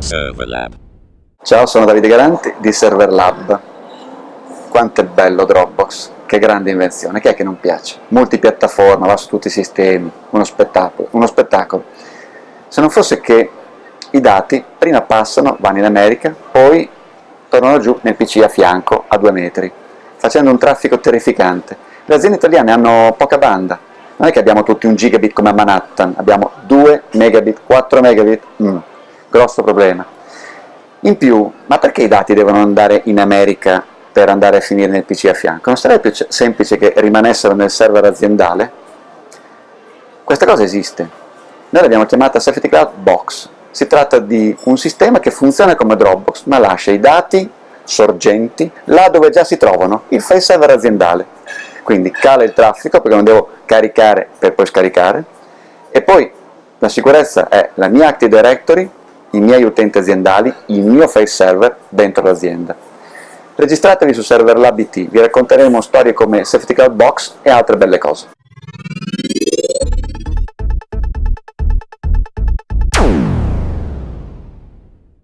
Serverlab. Ciao, sono Davide Garanti di Serverlab. Quanto è bello Dropbox, che grande invenzione, chi è che non piace? Multipiattaforma, va su tutti i sistemi, uno spettacolo, uno spettacolo. Se non fosse che i dati prima passano, vanno in America, poi tornano giù nel PC a fianco, a due metri, facendo un traffico terrificante. Le aziende italiane hanno poca banda, non è che abbiamo tutti un gigabit come a Manhattan, abbiamo 2 megabit, 4 megabit, mm, grosso problema. In più, ma perché i dati devono andare in America per andare a finire nel PC a fianco? Non sarebbe più semplice che rimanessero nel server aziendale? Questa cosa esiste. Noi l'abbiamo chiamata Safety Cloud Box. Si tratta di un sistema che funziona come Dropbox, ma lascia i dati sorgenti là dove già si trovano, il file server aziendale quindi cala il traffico perché non devo caricare per poi scaricare, e poi la sicurezza è la mia Active Directory, i miei utenti aziendali, il mio file server dentro l'azienda. Registratevi su Server Lab IT, vi racconteremo storie come Safety Cloud Box e altre belle cose.